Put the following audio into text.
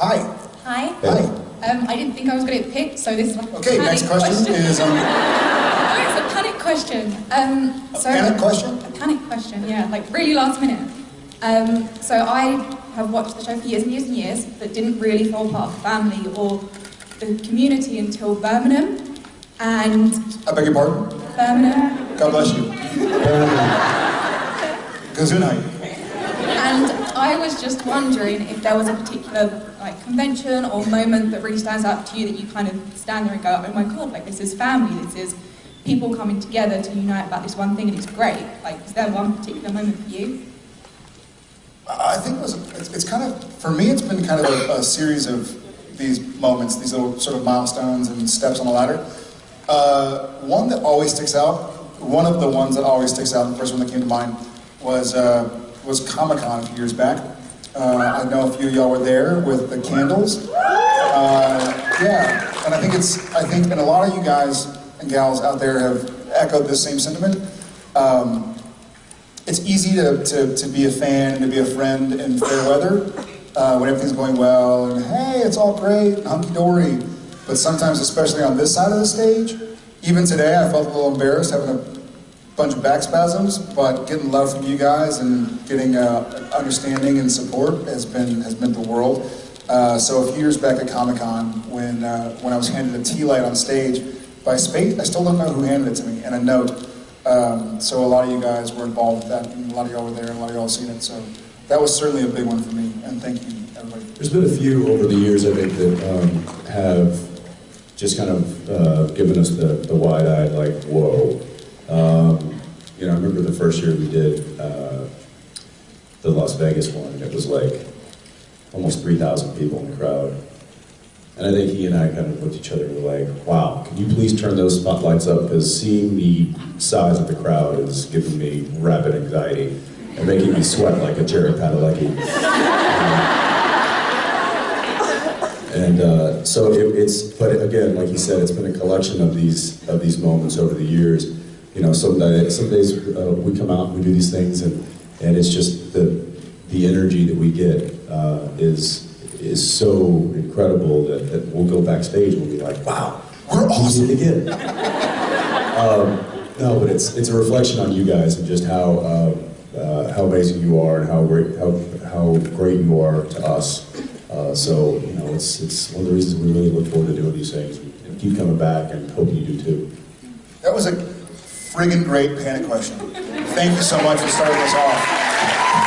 Hi. Hi. Hi. Um, I didn't think I was going to get picked, so this is like Okay, panic next question is, um, Oh, it's a panic question. Um, A panic question? A panic question, yeah, like really last minute. Um, so I have watched the show for years and years and years, but didn't really fall part of the family or the community until Birmingham. And I beg your pardon? Birmingham. God bless you. Gesundheit. And I was just wondering if there was a particular like convention or moment that really stands out to you that you kind of stand there and go, oh my god, like this is family, this is people coming together to unite about this one thing and it's great. Like, is there one particular moment for you? I think it was, it's, it's kind of, for me, it's been kind of a, a series of these moments, these little sort of milestones and steps on the ladder. Uh, one that always sticks out, one of the ones that always sticks out, the first one that came to mind, was, uh, was Comic-Con a few years back. Uh, I know a few of y'all were there with the candles. Uh, yeah, and I think it's, I think, and a lot of you guys and gals out there have echoed this same sentiment. Um, it's easy to, to, to be a fan and to be a friend in fair weather uh, when everything's going well and hey, it's all great, hunky dory. But sometimes, especially on this side of the stage, even today, I felt a little embarrassed having a bunch of back spasms, but getting love from you guys and getting uh, understanding and support has been has meant the world. Uh, so a few years back at Comic Con, when uh, when I was handed a tea light on stage by Spate, I still don't know who handed it to me, and a note. Um, so a lot of you guys were involved with that, and a lot of y'all were there, and a lot of y'all seen it. So that was certainly a big one for me, and thank you, everybody. There's been a few over the years, I think, that um, have just kind of uh, given us the, the wide-eyed, like, whoa. Um, you know, I remember the first year we did uh, the Las Vegas one, and it was like almost 3,000 people in the crowd. And I think he and I kind of looked at each other and were like, wow, can you please turn those spotlights up? Because seeing the size of the crowd is giving me rapid anxiety and making me sweat like a Jared Padalecki. And uh, so it, it's, but again, like you said, it's been a collection of these of these moments over the years. You know, some days, some days uh, we come out and we do these things, and and it's just the the energy that we get uh, is is so incredible that, that we'll go backstage and we'll be like, wow, We're awesome. again. um, no, but it's it's a reflection on you guys and just how uh, uh, how amazing you are and how great how how great you are to us. Uh, so you know, it's it's one of the reasons we really look forward to doing these things and keep coming back and hope you do too. That was a friggin' great panic question. Thank you so much for starting us off.